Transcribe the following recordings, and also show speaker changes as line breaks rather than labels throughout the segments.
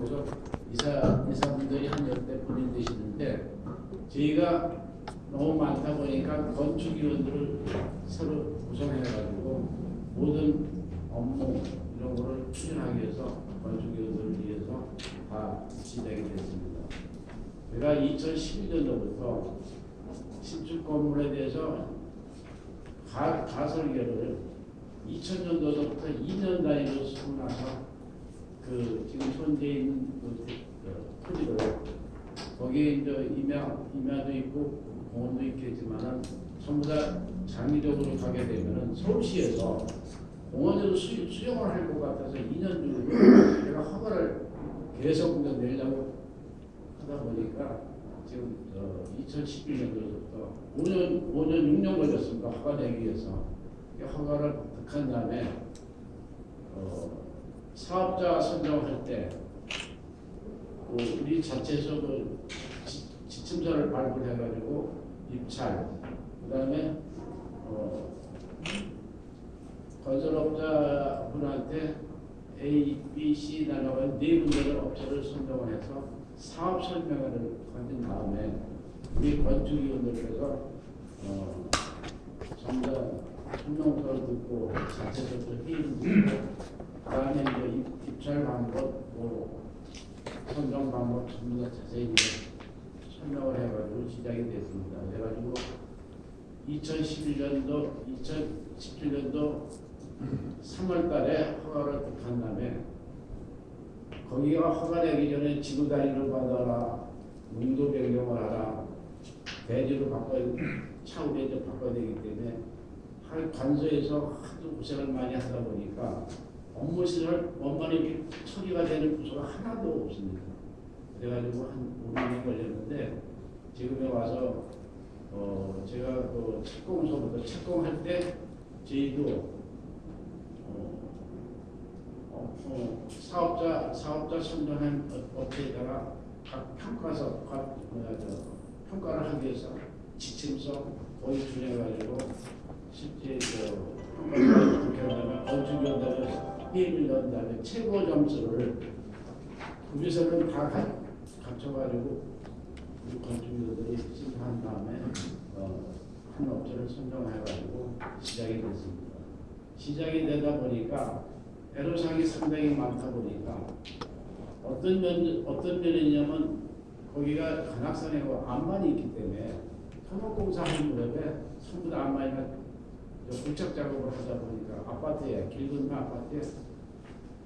보죠. 이사, 이사분들이 한 열대 분이 되시는데 저희가 너무 많다 보니까 건축위원들을 새로 구성해가지고 모든 업무 이런 거를 추진하기 위해서 건축위원들을 위해서 다 진작이 됐습니다. 제가 2012년도부터 신축 건물에 대해서 가, 설계를 2000년도부터 2년 단위로 수고나서 그 지금 현재 있는 그, 그 토지를 거기에 이제 임야, 임야도 있고 공원도 있겠지만은 전부 다 장기적으로 가게 되면은 서울시에서 공원으로 수, 수용을 할 것 같아서 2년 정도 제가 허가를 계속 이제 내려고 하다 보니까 지금 어, 2011년도부터 5년, 5년, 6년 걸렸습니다. 허가 내기 위해서. 이 허가를 득한 다음에 어, 사업자 선정할 때 어, 우리 자체에서 그 지, 지침서를 발굴해가지고 입찰, 그 다음에 어, 건설업자 분한테 A, B, C 나눠가 네 군데를 업체를 선정을 해서 사업 설명회를 가진 다음에 우리 건축위원들께서 어, 다 설명서를 듣고 자체적으로 회의를 듣고 그다음에 이제 입- 입찰 방법, 뭐 선정 방법 전부 다 자세히 설명을 해가지고 시작이 됐습니다. 그래가지고 2011년도, 2017년도 3월달에 허가를 득한 다음에 거기가 허가되기 전에 지구 단위로 받아라, 용도 변경을 하라, 대지로 바꿔야 이제 바꿔야 되기 때문에 할 관서에서 하도 고생을 많이 하다 보니까 업무 시설 원만히 처리가 되는 부서가 하나도 없습니다. 그래가지고 한 5년이 걸렸는데 지금에 와서 어 제가 그 착공서부터 착공할 때 저희도 어, 어, 어, 사업자 사업자 선정한 업- 업체에다가 각 평가서 각 뭐야 저 평가를 하기 위해서 지침서 거의 준해가지고 실제 저 평가를 그렇게 하면 건축 회의를 연 다음에 최고 점수를 거기서는 다 가- 갖춰가지고 우리 건축위원들이 심사한 다음에 어, 한 업체를 선정해가지고 시작이 됐습니다. 시작이 되다 보니까 애로사항이 상당히 많다 보니까 어떤 면 어떤 면이냐면 거기가 관악산에 암만이 있기 때문에 토목공사 하는 무렵에 전부 다 암만이가 부착 작업을 하다 보니까 아파트에 길 건너 아파트에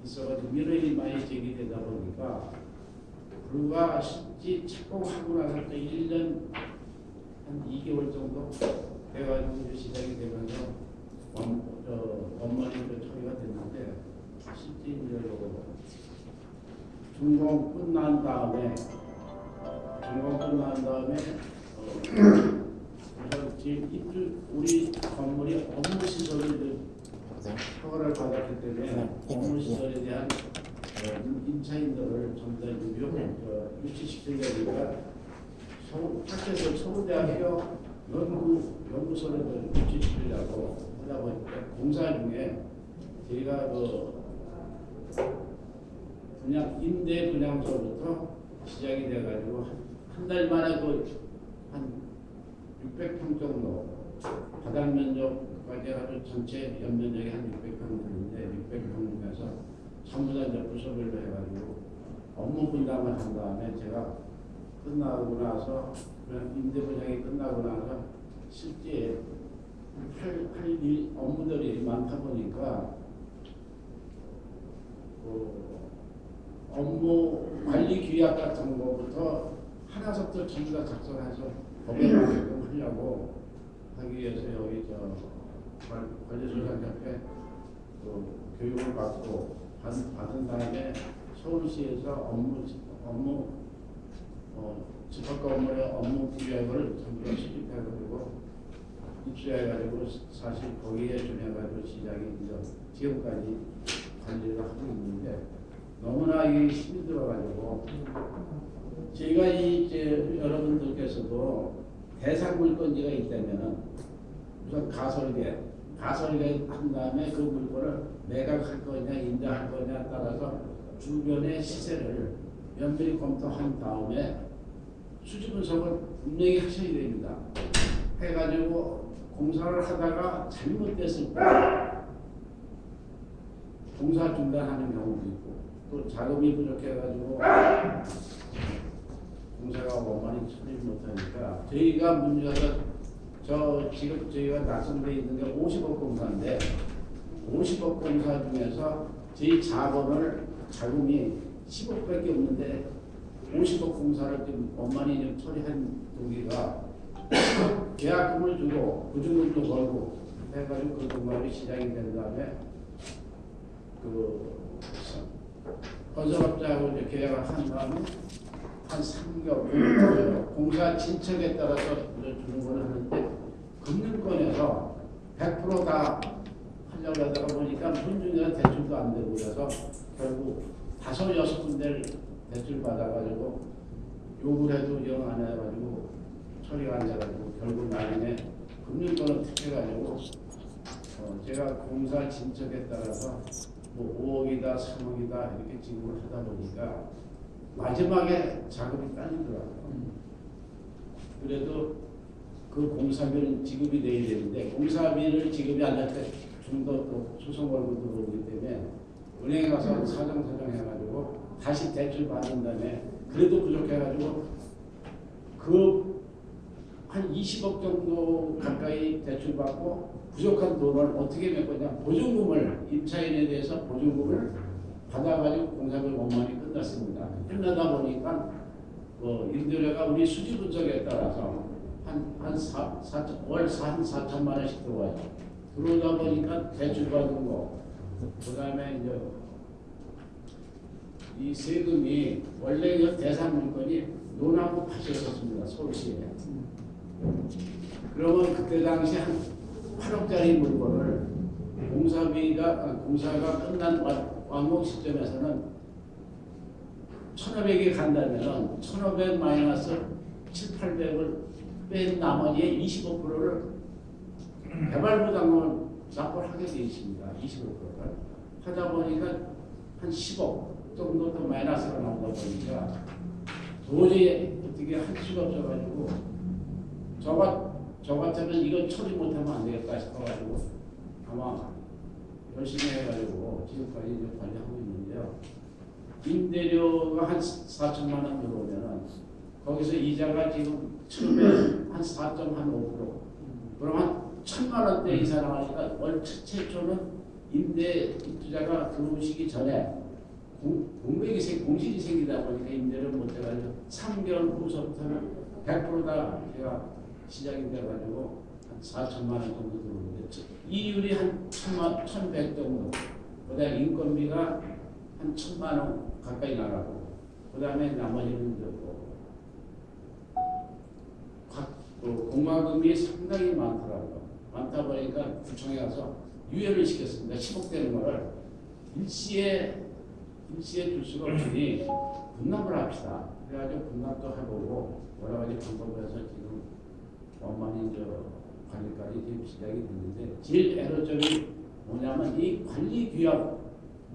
있어가지고 민원이 많이 제기되다 보니까 불과 실제 착공하고 나서 또 1년 한 2개월 정도 돼가지고 시작이 되면서 원, 어, 원만히 그 처리가 됐는데 실제 이제 요 준공 끝난 다음에 준공 끝난 다음에 어, 지금 우리 건물이 업무 시설을 이제 허가를 받았기 때문에 업무 시설에 대한 어, 임차인들을 전부 다 유용 어, 유치시키려니까 서울 밖에서 서울대학교 연구 연구소를 좀 유치시키려고 하다 보니까 공사 중에 저희가 그 분양 임대 분양소부터 시작이 돼가지고 한 달 만에 그한 600평 정도 바닥 면적까지 해가지고 전체 연면적이 한 600평 되는데 600평 중에서 전부 다 이제 부서별로 해가지고 업무 분담을 한 다음에 제가 끝나고 나서 그냥 임대 분양이 끝나고 나서 실제 할, 할 일 업무들이 많다 보니까 그 업무 관리 규약 같은 거부터 하나부터 전부 다 작성해서 맞게끔 하려고 하기 위해서 여기 저 관- 관리소장 협회 그 교육을 받고 받, 받은 다음에 서울시에서 업무 업무 어, 집합과 업무의 업무 규약을 다 수립해가지고 입수해가지고 사실 거기에 준해가지고 시작이 이제 지금까지 관리를 하고 있는데 너무나 이게 힘이 들어가지고 이 이제 여러 분들께서도 대상 물건지가 있다면은 우선 가설계, 가설계 한 다음에 그 물건을 매각할 거냐 임대할 거냐 따라서 주변의 시세를 면밀히 검토한 다음에 수지 분석을 분명히 하셔야 됩니다. 해가지고 공사를 하다가 잘못됐을 때 공사 중단하는 경우도 있고 또 자금이 부족해가지고 공사가 원만히 처리 못하니까 저희가 문제가 저 지금 저희가 낙선돼 있는 게 50억 공사인데 50억 공사 중에서 저희 자본을 자금이 10억밖에 없는데 50억 공사를 좀 원만히 좀 처리한 동기가 계약금을 주고 보증금도 걸고 해가지고 그 공사가 시작이 된 다음에 그 건설업자하고 이제 계약을 한 다음에 한 3개월 공사 진척에 따라서 주는 걸 하는데 금융권에서 100%다 하려고 하다가 보니까 문중에서 대출도 안 되고 그래서 결국 다섯 여섯 군데를 대출 받아가지고 요구를 해도 영 안 해가지고 처리가 안 돼가지고 결국 나중에 금융권을 택해가지고 어 제가 공사 진척에 따라서 뭐 5억이다 3억이다 이렇게 지급을 하다 보니까 마지막에 자금이 딸리더라고요. 그래도 그 공사비는 지급이 돼야 되는데 공사비를 지급이 안 될 때 좀더또 소송 걸고 들어오기 때문에 은행에 가서 사정사정 해가지고 다시 대출 받은 다음에 그래도 부족해가지고 그 한 20억 정도 가까이 대출 받고 부족한 돈을 어떻게 몇 거냐 보증금을 임차인에 대해서 보증금을 받아가지고 공사를 원만히 끝났습니다. 끝나다 보니까 뭐 임대료가 우리 수지 분석에 따라서 한한 사, 사, 월한 4천만 원씩 들어와요. 들어오다 보니까 대출 받은 거, 그 다음에 이제 이 세금이 원래 이 대상 물건이 논하고 밭이었습니다. 서울시에. 그러면 그때 당시 한 8억짜리 물건을 공사비가 아, 공사가 끝난 완- 완공 시점에서는 1,500이 간다면 1,500 마이너스 7, 800을 뺀 나머지의 25%를 개발부담금을 납부를 하게 되어 있습니다. 25%를 하다 보니까 한 10억 정도 더 마이너스가 나오다 보니까 도저히 어떻게 할 수가 없어가지고 저가 저 같으면 이건 처리 못하면 안 되겠다 싶어가지고 아마 열심히 해가지고 지금까지 관리하고 있는데요. 임대료가 한 4천만 원 들어오면은 거기서 이자가 지금 처음에 한 4.5% 그럼 한 천만 원대 이상 나가니까 월 최- 최초는 임대 입주자가 들어오시기 전에 공- 공백이 생 공실이 생기다 보니까 임대를 못 해가지고 3개월 후서부터는 100%다 제가 시작이 돼가지고 한 4천만 원 정도 들어오는데 이율이 한 천만, 천백 정도. 그다음에 인건비가 한 천만 원 가까이 나가고 그 다음에 나머지는 저거 각그 공과금이 상당히 많더라고요. 많다 보니까 구청에 가서 유예를 시켰습니다. 10억 되는 거를 일시에 일시에 줄 수가 없으니 분납을 합시다. 그래가지고 분납도 해보고 여러 가지 방법을 해서 지금 원만히 저 관리까지 지금 시작이 됐는데 제일 애로점이 뭐냐면 이 관리 규약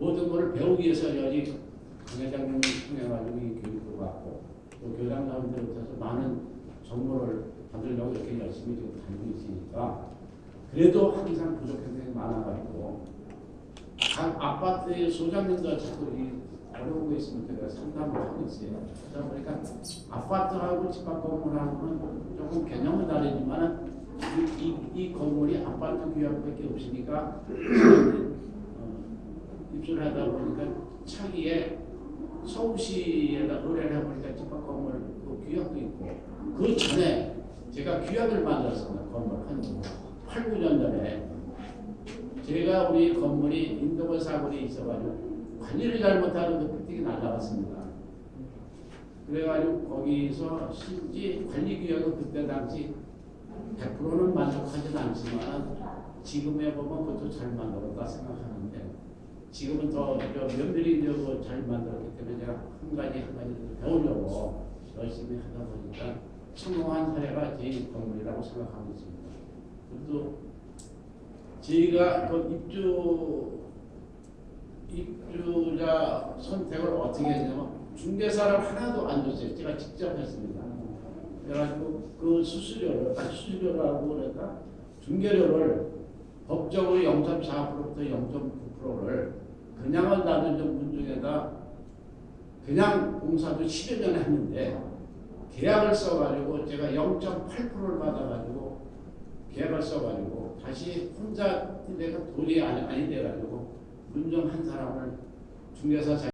모든 걸 배우기 위해서 여기 강 회장님을 통해가지고 이 교육도 받고 또 교장 사람들부터 많은 정보를 받으려고 이렇게 열심히 지금 다니고 있으니까 그래도 항상 부족한 게 많아가지고 각 아파트의 소장님도 자꾸 이 어려운 거 있으면 제가 상담을 하고 있어요. 그러다 보니까 아파트하고 집합 건물하고는 조금 개념은 다르지만 이, 이, 이 건물이 아파트 규약밖에 없으니까 어, 입주를 하다 보니까 차기에 서울시에다 의뢰를 해보니까 집합 건물 그 규약도 있고 그 전에 제가 규약을 만들었습니다. 건물 한 8, 9년 전에 제가 우리 건물이 인도벌 사고리 있어가지고 관리를 잘못하는 그 삐뚤이 날라갔습니다. 그래가지고 거기서 실제 관리 규약은 그때 당시 100%는 만족하진 않지만 지금에 보면 그것도 잘 만들었다 생각하는데 지금은 더 면밀히 저잘 만들었기 때문에 제가 한 가지 한 가지 더 배우려고 열심히 하다 보니까 성공한 사례가 제 건물이라고 생각하고 있습니다. 그래도 저희가 그 입주 입주자 선택을 어떻게 했냐면 중개사를 하나도 안 줬어요. 제가 직접 했습니다. 그래가지고 그 수수료를 아, 수수료라고 그럴까 중개료를 법적으로 0.4%부터 0.9%를 그냥은 놔둔 분 중에다 그냥 공사도 10여 년 했는데 계약을 써가지고 제가 0.8%를 받아가지고 계약을 써가지고 다시 혼자 내가 돈이 아니, 아니 돼가지고 문정 한 사람을 중개사 자격